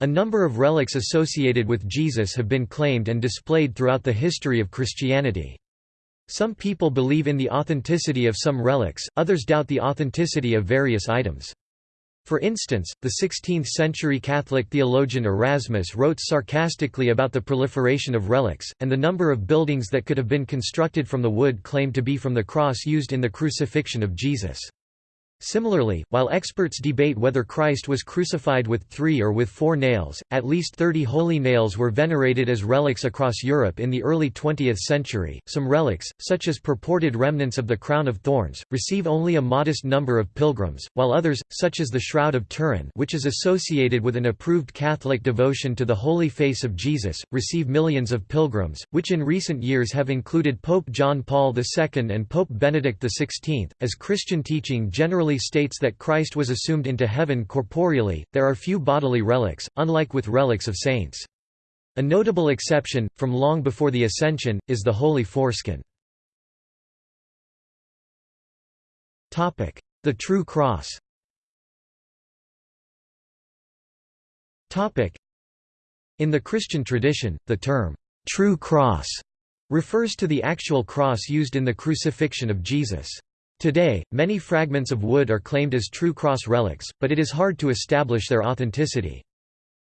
A number of relics associated with Jesus have been claimed and displayed throughout the history of Christianity. Some people believe in the authenticity of some relics, others doubt the authenticity of various items. For instance, the 16th-century Catholic theologian Erasmus wrote sarcastically about the proliferation of relics, and the number of buildings that could have been constructed from the wood claimed to be from the cross used in the crucifixion of Jesus. Similarly, while experts debate whether Christ was crucified with three or with four nails, at least 30 holy nails were venerated as relics across Europe in the early 20th century. Some relics, such as purported remnants of the crown of thorns, receive only a modest number of pilgrims, while others, such as the Shroud of Turin, which is associated with an approved Catholic devotion to the Holy Face of Jesus, receive millions of pilgrims, which in recent years have included Pope John Paul II and Pope Benedict XVI. As Christian teaching generally states that Christ was assumed into heaven corporeally, there are few bodily relics, unlike with relics of saints. A notable exception, from long before the Ascension, is the Holy Foreskin. The True Cross In the Christian tradition, the term, "'True Cross' refers to the actual cross used in the crucifixion of Jesus. Today, many fragments of wood are claimed as true cross relics, but it is hard to establish their authenticity.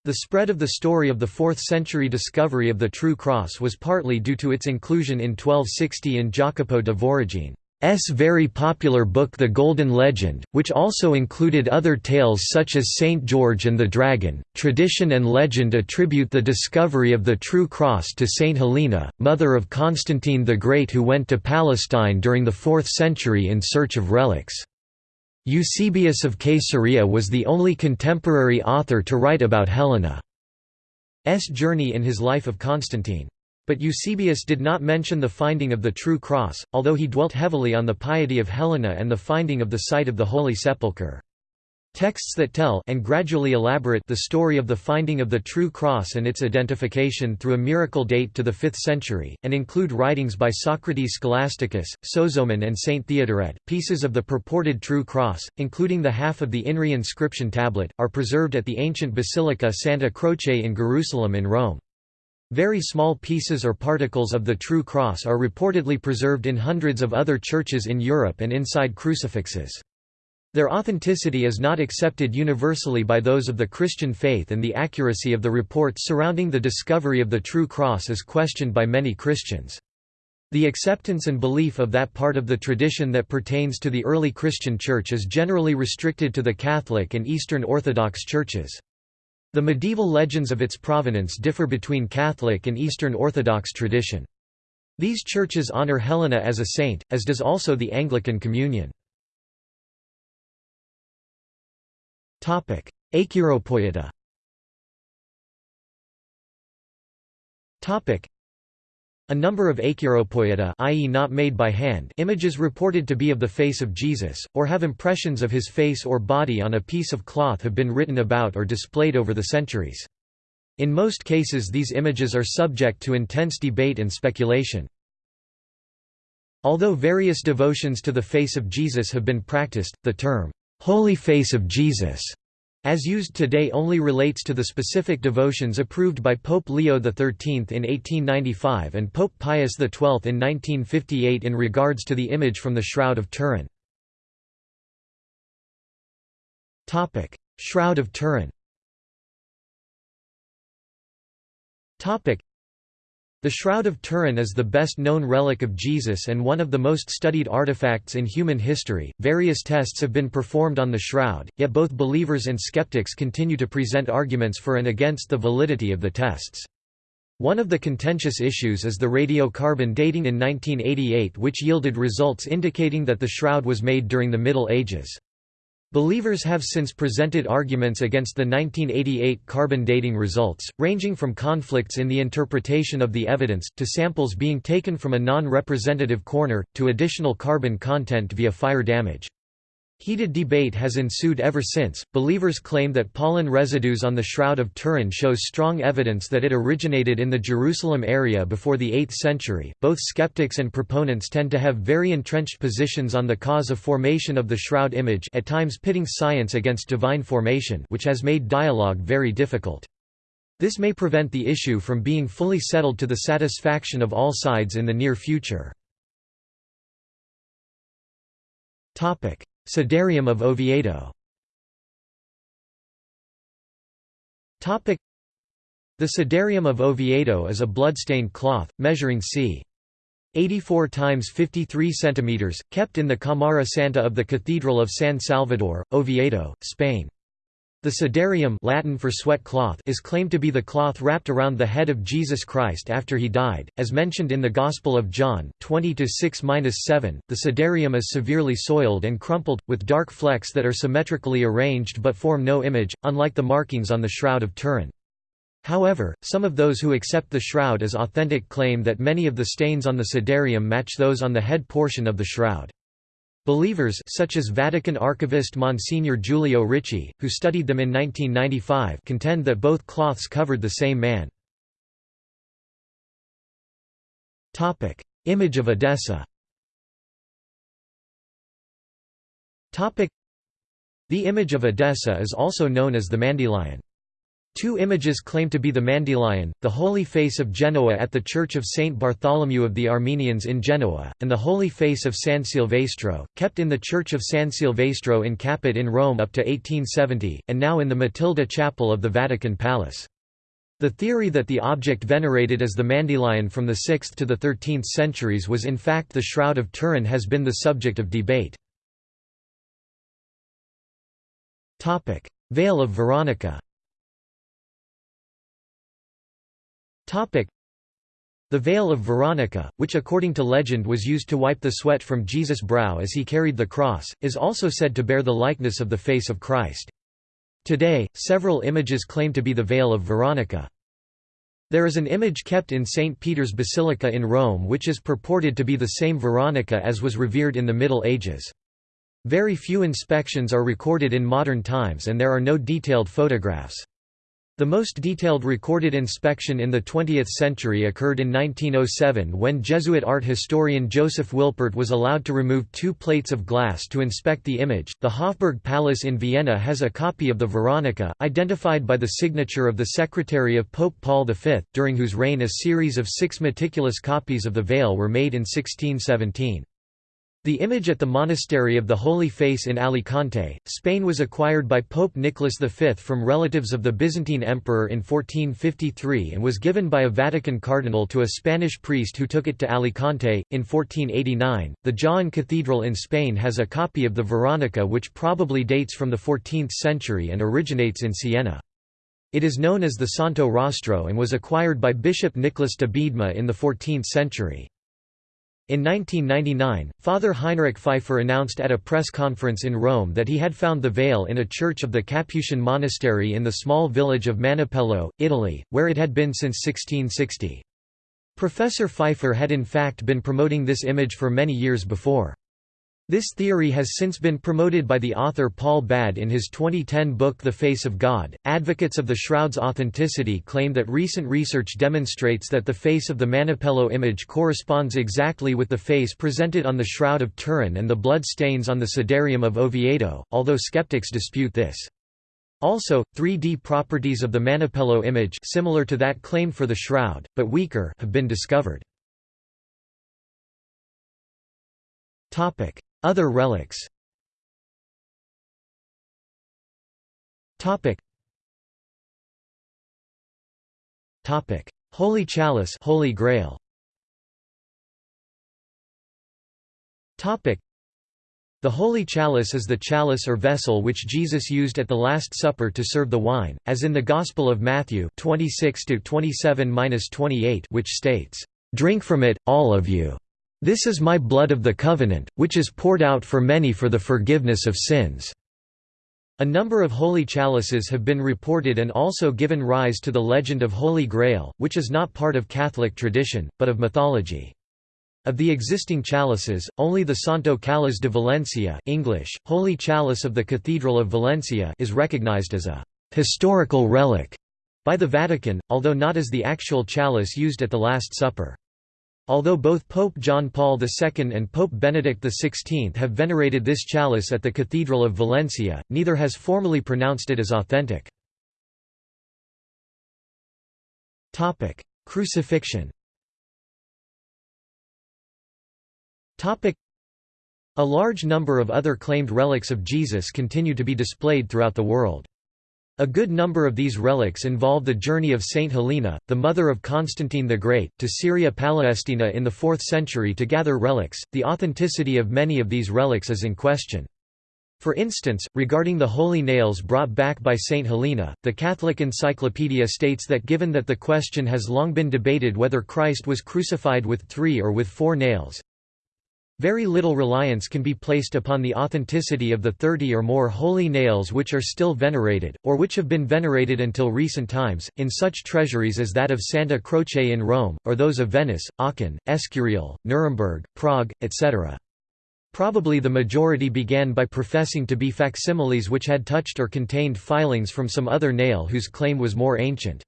The spread of the story of the 4th-century discovery of the true cross was partly due to its inclusion in 1260 in Jacopo de Voragine. S very popular book The Golden Legend, which also included other tales such as Saint George and the Dragon. Tradition and legend attribute the discovery of the true cross to Saint Helena, mother of Constantine the Great who went to Palestine during the 4th century in search of relics. Eusebius of Caesarea was the only contemporary author to write about Helena's journey in his life of Constantine. But Eusebius did not mention the finding of the true cross, although he dwelt heavily on the piety of Helena and the finding of the site of the Holy Sepulchre. Texts that tell and gradually elaborate the story of the finding of the true cross and its identification through a miracle date to the 5th century, and include writings by Socrates Scholasticus, Sozomen and Saint Theodoret. Pieces of the purported true cross, including the half of the INRI inscription tablet, are preserved at the ancient Basilica Santa Croce in Jerusalem in Rome. Very small pieces or particles of the true cross are reportedly preserved in hundreds of other churches in Europe and inside crucifixes. Their authenticity is not accepted universally by those of the Christian faith and the accuracy of the reports surrounding the discovery of the true cross is questioned by many Christians. The acceptance and belief of that part of the tradition that pertains to the early Christian Church is generally restricted to the Catholic and Eastern Orthodox churches. The medieval legends of its provenance differ between Catholic and Eastern Orthodox tradition. These churches honor Helena as a saint, as does also the Anglican Communion. Acheiropoieta a number of acheiropoieta i.e. not made by hand images reported to be of the face of Jesus, or have impressions of his face or body on a piece of cloth have been written about or displayed over the centuries. In most cases these images are subject to intense debate and speculation. Although various devotions to the face of Jesus have been practiced, the term, "'Holy Face of Jesus' as used today only relates to the specific devotions approved by Pope Leo XIII in 1895 and Pope Pius XII in 1958 in regards to the image from the Shroud of Turin. Shroud of Turin the Shroud of Turin is the best known relic of Jesus and one of the most studied artifacts in human history. Various tests have been performed on the shroud, yet both believers and skeptics continue to present arguments for and against the validity of the tests. One of the contentious issues is the radiocarbon dating in 1988 which yielded results indicating that the shroud was made during the Middle Ages. Believers have since presented arguments against the 1988 carbon dating results, ranging from conflicts in the interpretation of the evidence, to samples being taken from a non-representative corner, to additional carbon content via fire damage. Heated debate has ensued ever since. Believers claim that pollen residues on the Shroud of Turin shows strong evidence that it originated in the Jerusalem area before the 8th century. Both skeptics and proponents tend to have very entrenched positions on the cause of formation of the shroud image, at times pitting science against divine formation, which has made dialogue very difficult. This may prevent the issue from being fully settled to the satisfaction of all sides in the near future. Sudarium of Oviedo The Sudarium of Oviedo is a bloodstained cloth, measuring c. 84 times 53 centimeters, kept in the Cámara Santa of the Cathedral of San Salvador, Oviedo, Spain. The sudarium Latin for sweat cloth is claimed to be the cloth wrapped around the head of Jesus Christ after he died, as mentioned in the Gospel of John 20-6-7. The sudarium is severely soiled and crumpled, with dark flecks that are symmetrically arranged but form no image, unlike the markings on the Shroud of Turin. However, some of those who accept the shroud as authentic claim that many of the stains on the sudarium match those on the head portion of the shroud. Believers such as Vatican archivist Monsignor Giulio Ricci, who studied them in 1995 contend that both cloths covered the same man. Image of Edessa The image of Edessa is also known as the Mandylion. Two images claim to be the Mandylion, the Holy Face of Genoa at the Church of Saint Bartholomew of the Armenians in Genoa, and the Holy Face of San Silvestro, kept in the Church of San Silvestro in Caput in Rome up to 1870, and now in the Matilda Chapel of the Vatican Palace. The theory that the object venerated as the Mandylion from the 6th to the 13th centuries was in fact the Shroud of Turin has been the subject of debate. Veil of Veronica The veil of Veronica, which according to legend was used to wipe the sweat from Jesus' brow as he carried the cross, is also said to bear the likeness of the face of Christ. Today, several images claim to be the veil of Veronica. There is an image kept in St. Peter's Basilica in Rome which is purported to be the same Veronica as was revered in the Middle Ages. Very few inspections are recorded in modern times and there are no detailed photographs. The most detailed recorded inspection in the 20th century occurred in 1907 when Jesuit art historian Joseph Wilpert was allowed to remove two plates of glass to inspect the image. The Hofburg Palace in Vienna has a copy of the Veronica, identified by the signature of the secretary of Pope Paul V, during whose reign a series of six meticulous copies of the veil were made in 1617. The image at the Monastery of the Holy Face in Alicante, Spain was acquired by Pope Nicholas V from relatives of the Byzantine emperor in 1453 and was given by a Vatican cardinal to a Spanish priest who took it to Alicante. In 1489, the Jaén Cathedral in Spain has a copy of the Veronica which probably dates from the 14th century and originates in Siena. It is known as the Santo Rostro and was acquired by Bishop Nicholas de Biedma in the 14th century. In 1999, Father Heinrich Pfeiffer announced at a press conference in Rome that he had found the veil in a church of the Capuchin monastery in the small village of Manoppello, Italy, where it had been since 1660. Professor Pfeiffer had in fact been promoting this image for many years before. This theory has since been promoted by the author Paul Badde in his 2010 book The Face of God. Advocates of the shroud's authenticity claim that recent research demonstrates that the face of the Manoppello image corresponds exactly with the face presented on the Shroud of Turin and the blood stains on the Sudarium of Oviedo, although skeptics dispute this. Also, 3D properties of the Manoppello image similar to that claimed for the shroud, but weaker have been discovered. Topic: other relics. Holy Chalice Holy Grail. The Holy Chalice is the chalice or vessel which Jesus used at the Last Supper to serve the wine, as in the Gospel of Matthew 26 which states, "Drink from it, all of you." This is my blood of the covenant, which is poured out for many for the forgiveness of sins." A number of holy chalices have been reported and also given rise to the legend of Holy Grail, which is not part of Catholic tradition, but of mythology. Of the existing chalices, only the Santo Cáliz de Valencia English, Holy Chalice of the Cathedral of Valencia is recognized as a «historical relic» by the Vatican, although not as the actual chalice used at the Last Supper. Although both Pope John Paul II and Pope Benedict XVI have venerated this chalice at the Cathedral of Valencia, neither has formally pronounced it as authentic. Crucifixion a large number of other claimed relics of Jesus continue to be displayed throughout the world. A good number of these relics involve the journey of Saint Helena, the mother of Constantine the Great, to Syria Palestina in the 4th century to gather relics. The authenticity of many of these relics is in question. For instance, regarding the holy nails brought back by Saint Helena, the Catholic Encyclopedia states that given that the question has long been debated whether Christ was crucified with three or with four nails, very little reliance can be placed upon the authenticity of the thirty or more holy nails which are still venerated, or which have been venerated until recent times, in such treasuries as that of Santa Croce in Rome, or those of Venice, Aachen, Escurial, Nuremberg, Prague, etc. Probably the majority began by professing to be facsimiles which had touched or contained filings from some other nail whose claim was more ancient.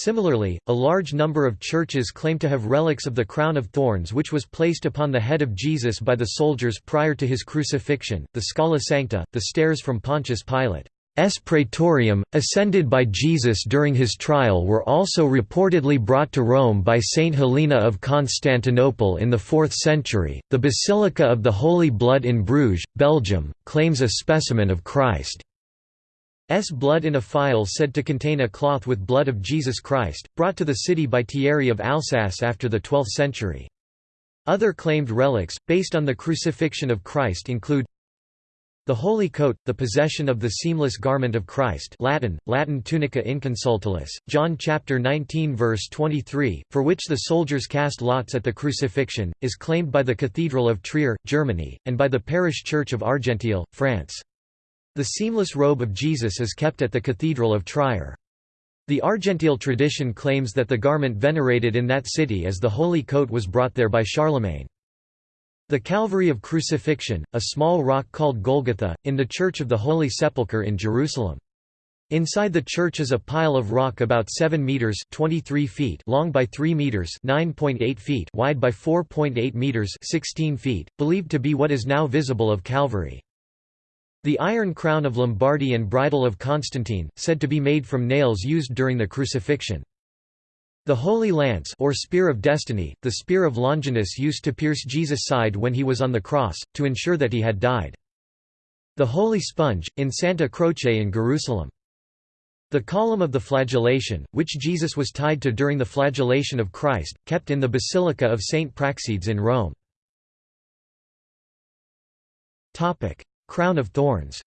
Similarly, a large number of churches claim to have relics of the crown of thorns which was placed upon the head of Jesus by the soldiers prior to his crucifixion, the Scala Sancta, the stairs from Pontius Pilate. S. Praetorium, ascended by Jesus during his trial were also reportedly brought to Rome by Saint Helena of Constantinople in the 4th century. The Basilica of the Holy Blood in Bruges, Belgium, claims a specimen of Christ. S blood in a phial said to contain a cloth with blood of Jesus Christ, brought to the city by Thierry of Alsace after the 12th century. Other claimed relics, based on the crucifixion of Christ include the holy coat, the possession of the seamless garment of Christ Latin, Latin tunica inconsutilis, John chapter 19 verse 23, for which the soldiers cast lots at the crucifixion, is claimed by the Cathedral of Trier, Germany, and by the parish church of Argenteuil, France. The seamless robe of Jesus is kept at the Cathedral of Trier. The Argenteuil tradition claims that the garment venerated in that city as the holy coat was brought there by Charlemagne. The Calvary of Crucifixion, a small rock called Golgotha, in the Church of the Holy Sepulchre in Jerusalem. Inside the church is a pile of rock about 7 meters (23 feet) long by 3 meters (9.8 feet) wide by 4.8 meters (16 feet), believed to be what is now visible of Calvary. The iron crown of Lombardy and bridle of Constantine, said to be made from nails used during the crucifixion. The Holy Lance or Spear of Destiny, the spear of Longinus used to pierce Jesus' side when he was on the cross, to ensure that he had died. The Holy Sponge, in Santa Croce in Jerusalem. The column of the flagellation, which Jesus was tied to during the flagellation of Christ, kept in the Basilica of St. Praxedes in Rome. Crown of Thorns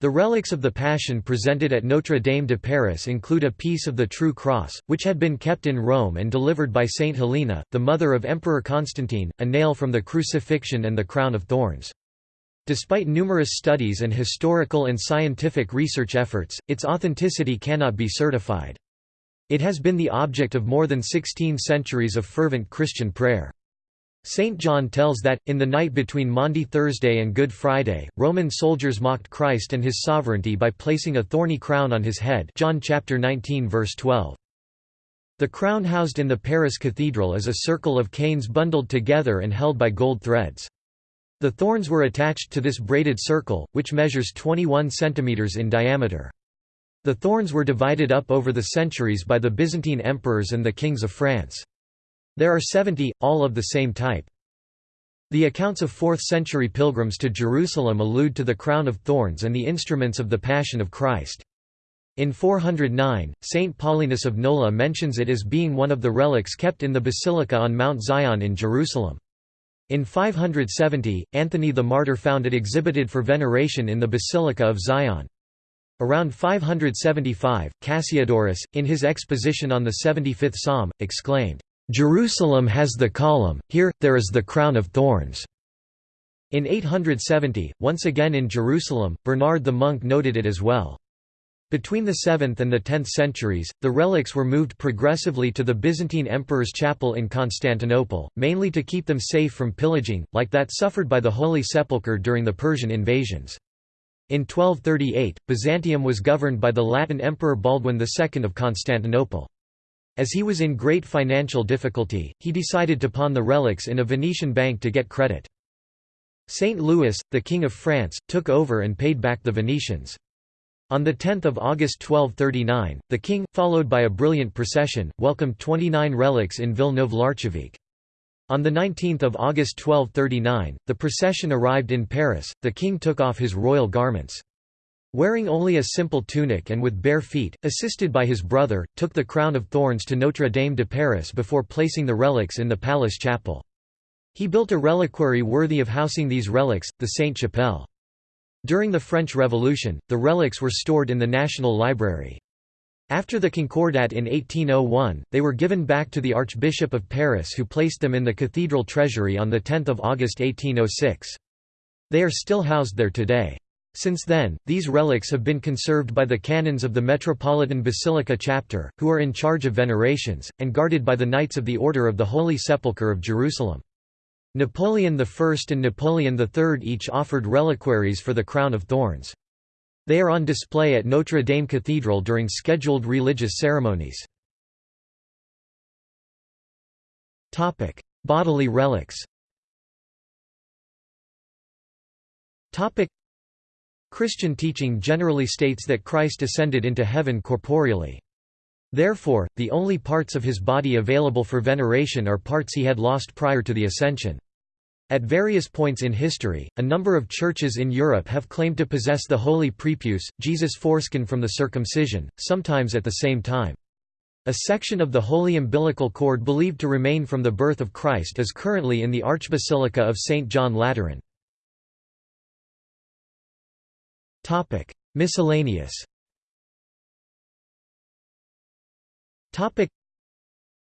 The relics of the Passion presented at Notre Dame de Paris include a piece of the True Cross, which had been kept in Rome and delivered by Saint Helena, the mother of Emperor Constantine, a nail from the crucifixion and the crown of thorns. Despite numerous studies and historical and scientific research efforts, its authenticity cannot be certified. It has been the object of more than 16 centuries of fervent Christian prayer. St. John tells that, in the night between Maundy Thursday and Good Friday, Roman soldiers mocked Christ and his sovereignty by placing a thorny crown on his head John chapter 19 verse 12. The crown housed in the Paris Cathedral is a circle of canes bundled together and held by gold threads. The thorns were attached to this braided circle, which measures 21 cm in diameter. The thorns were divided up over the centuries by the Byzantine emperors and the kings of France. There are 70, all of the same type. The accounts of 4th-century pilgrims to Jerusalem allude to the crown of thorns and the instruments of the Passion of Christ. In 409, Saint Paulinus of Nola mentions it as being one of the relics kept in the basilica on Mount Zion in Jerusalem. In 570, Anthony the Martyr found it exhibited for veneration in the Basilica of Zion. Around 575, Cassiodorus, in his exposition on the 75th Psalm, exclaimed, Jerusalem has the column, here, there is the crown of thorns. In 870, once again in Jerusalem, Bernard the monk noted it as well. Between the 7th and the 10th centuries, the relics were moved progressively to the Byzantine Emperor's chapel in Constantinople, mainly to keep them safe from pillaging, like that suffered by the Holy Sepulchre during the Persian invasions. In 1238, Byzantium was governed by the Latin Emperor Baldwin II of Constantinople. As he was in great financial difficulty, he decided to pawn the relics in a Venetian bank to get credit. Saint Louis, the King of France, took over and paid back the Venetians. On 10 August 1239, the king, followed by a brilliant procession, welcomed 29 relics in Villeneuve-l'Archeveque. On 19 August 1239, the procession arrived in Paris, the king took off his royal garments. Wearing only a simple tunic and with bare feet, assisted by his brother, took the crown of thorns to Notre Dame de Paris before placing the relics in the palace chapel. He built a reliquary worthy of housing these relics, the Sainte-Chapelle. During the French Revolution, the relics were stored in the National Library. After the Concordat in 1801, they were given back to the Archbishop of Paris who placed them in the cathedral treasury on 10 August 1806. They are still housed there today. Since then, these relics have been conserved by the canons of the Metropolitan Basilica chapter, who are in charge of venerations, and guarded by the Knights of the Order of the Holy Sepulchre of Jerusalem. Napoleon I and Napoleon III each offered reliquaries for the crown of thorns. They are on display at Notre Dame Cathedral during scheduled religious ceremonies. Bodily relics Christian teaching generally states that Christ ascended into heaven corporeally. Therefore, the only parts of his body available for veneration are parts he had lost prior to the Ascension. At various points in history, a number of churches in Europe have claimed to possess the holy prepuce, Jesus' foreskin from the circumcision, sometimes at the same time. A section of the holy umbilical cord believed to remain from the birth of Christ is currently in the Archbasilica of St. John Lateran. Miscellaneous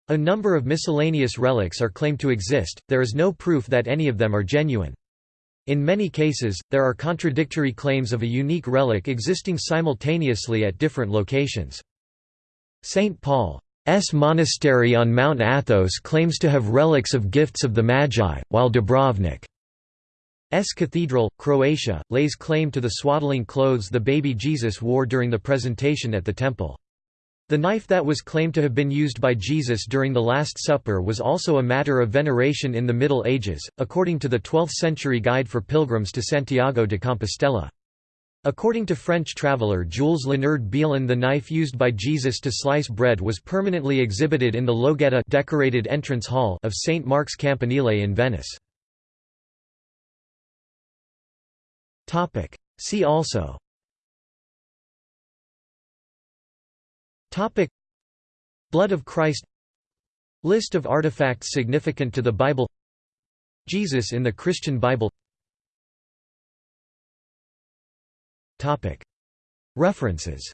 a number of miscellaneous relics are claimed to exist, there is no proof that any of them are genuine. In many cases, there are contradictory claims of a unique relic existing simultaneously at different locations. St. Paul's monastery on Mount Athos claims to have relics of gifts of the Magi, while Dubrovnik's cathedral, Croatia, lays claim to the swaddling clothes the baby Jesus wore during the presentation at the temple. The knife that was claimed to have been used by Jesus during the Last Supper was also a matter of veneration in the Middle Ages, according to the 12th-century Guide for Pilgrims to Santiago de Compostela. According to French traveller Jules Léonard Biellon the knife used by Jesus to slice bread was permanently exhibited in the Loggetta decorated entrance hall of St. Mark's Campanile in Venice. See also. Topic. Blood of Christ. List of artifacts significant to the Bible. Jesus in the Christian Bible. Topic. References.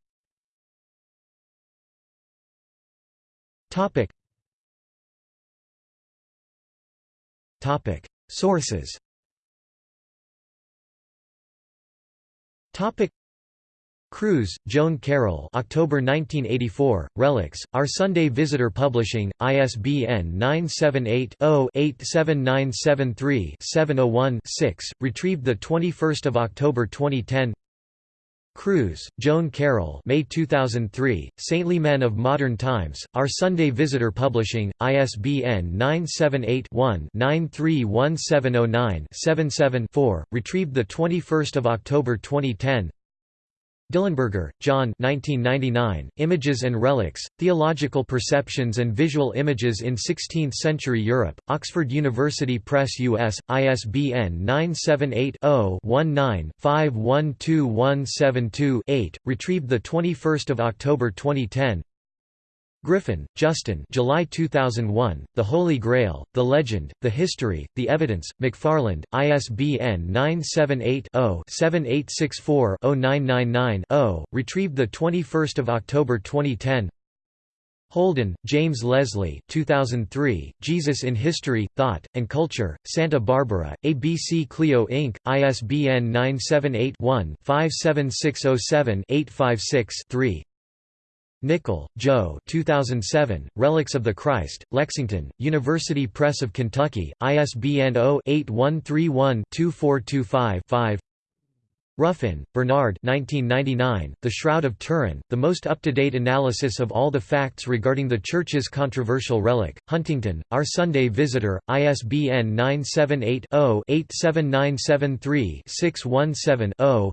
Topic. Topic. Sources Topic. Cruz, Joan Carroll October 1984, Relics, Our Sunday Visitor Publishing, ISBN 978-0-87973-701-6, retrieved 21 October 2010 Cruz, Joan Carroll May 2003, Saintly Men of Modern Times, Our Sunday Visitor Publishing, ISBN 978-1-931709-77-4, retrieved 21 October 2010 Dillenberger, John 1999, Images and Relics, Theological Perceptions and Visual Images in Sixteenth-Century Europe, Oxford University Press US, ISBN 978-0-19-512172-8, retrieved 21 October 2010 Griffin, Justin July 2001, The Holy Grail, The Legend, The History, The Evidence, McFarland, ISBN 978-0-7864-0999-0, retrieved 21 October 2010 Holden, James Leslie 2003, Jesus in History, Thought, and Culture, Santa Barbara, ABC Clio Inc., ISBN 978 one 57607 856 3 Nickell, Joe 2007, Relics of the Christ, Lexington, University Press of Kentucky, ISBN 0-8131-2425-5 Ruffin, Bernard 1999, The Shroud of Turin, the most up-to-date analysis of all the facts regarding the Church's controversial relic, Huntington, Our Sunday Visitor, ISBN 978 0 87973 617 0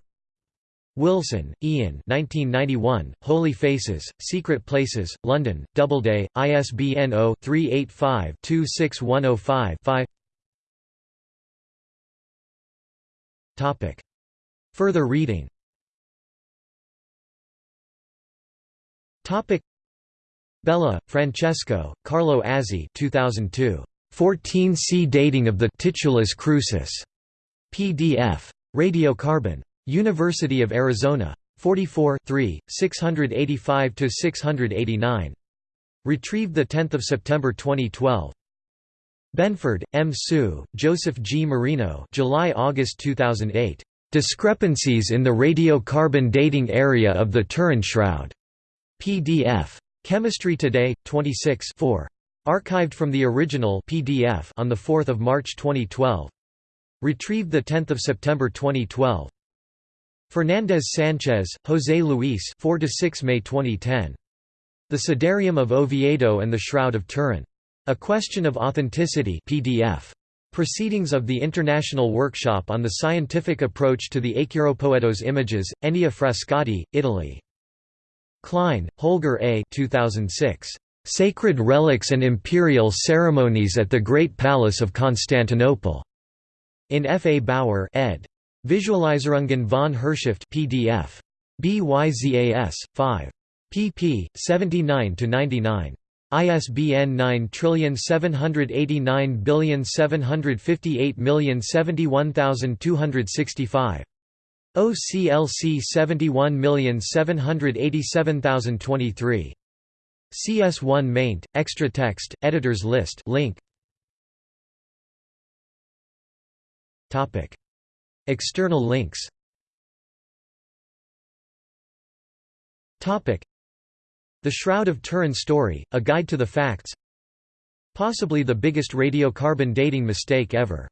Wilson, Ian 1991, Holy Faces, Secret Places, London, Doubleday, ISBN 0-385-26105-5 Further reading Bella, Francesco, Carlo Azzi 2002. 14C Dating of the Titulus Crucis. PDF. Radiocarbon. University of Arizona. 44 685–689. Retrieved 10 September 2012. Benford, M. Sue, Joseph G. Marino July–August 2008. Discrepancies in the radiocarbon dating area of the Turin Shroud. PDF. Chemistry Today, 26 4. Archived from the original PDF on 4 March 2012. Retrieved 10 September 2012. Fernandez Sanchez, José Luis 4 6 May 2010. The Sudarium of Oviedo and the Shroud of Turin. A Question of Authenticity PDF. Proceedings of the International Workshop on the Scientific Approach to the Acheropoetos Images, ENEA Frascati, Italy. Klein, Holger A. 2006. Sacred Relics and Imperial Ceremonies at the Great Palace of Constantinople. In F. A. Bauer ed. Visualisierungen von Herrschaft PDF. BYZAS, 5. pp. 79–99. ISBN 9789758071265. OCLC 71787023. CS1 maint, extra text, editors list link. Topic. External links. Topic. The Shroud of Turin Story, A Guide to the Facts. Possibly the biggest radiocarbon dating mistake ever